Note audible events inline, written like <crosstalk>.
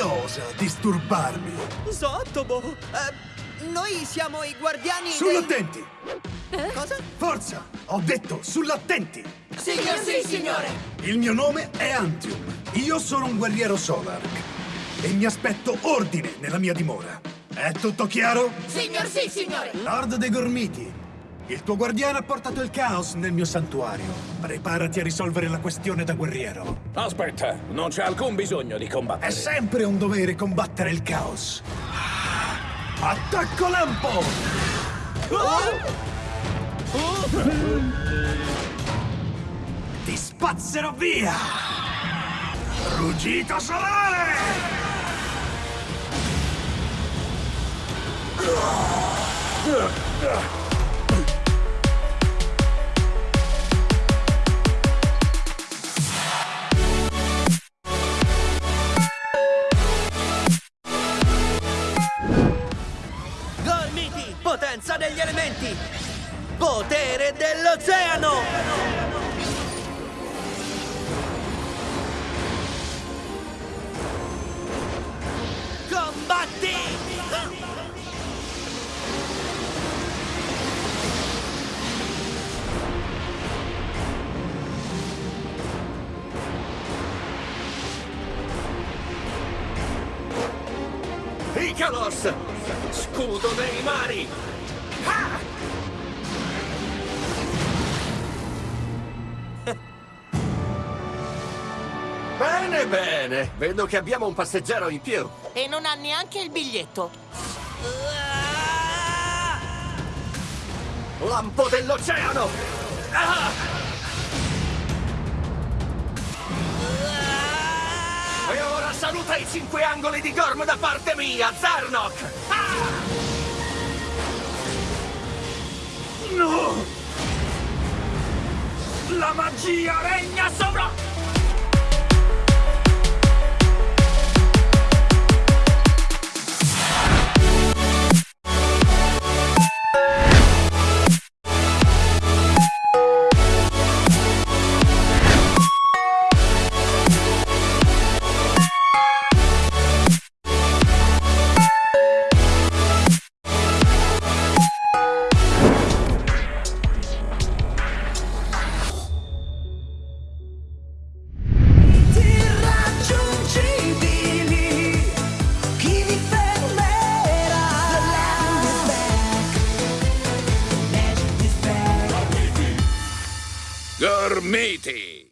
osa disturbarmi? Sottobo! Eh, noi siamo i guardiani Sull'attenti! dei... Cosa? Forza! Ho detto sull'attenti! Signor sì, signore! Il mio nome è Antium. Io sono un guerriero Solark. E mi aspetto ordine nella mia dimora. È tutto chiaro? Signor sì, signore! Lord dei Gormiti, il tuo guardiano ha portato il caos nel mio santuario. Preparati a risolvere la questione da guerriero. Aspetta, non c'è alcun bisogno di È combattere. sempre un dovere combattere il caos. Attacco lampo! Ti spazzerò via! Ruggito solare! Gormiti! Potenza degli elementi! Potere dell'oceano! Icalos! Scudo dei mari! Ah! <laughs> Bene, bene. Vedo che abbiamo un passeggero in più. E non ha neanche il biglietto. Lampo dell'oceano! Ah! Saluta i cinque angoli di Gorm da parte mia, Zarnok! Ah! No! La magia regna sopra... Gormiti!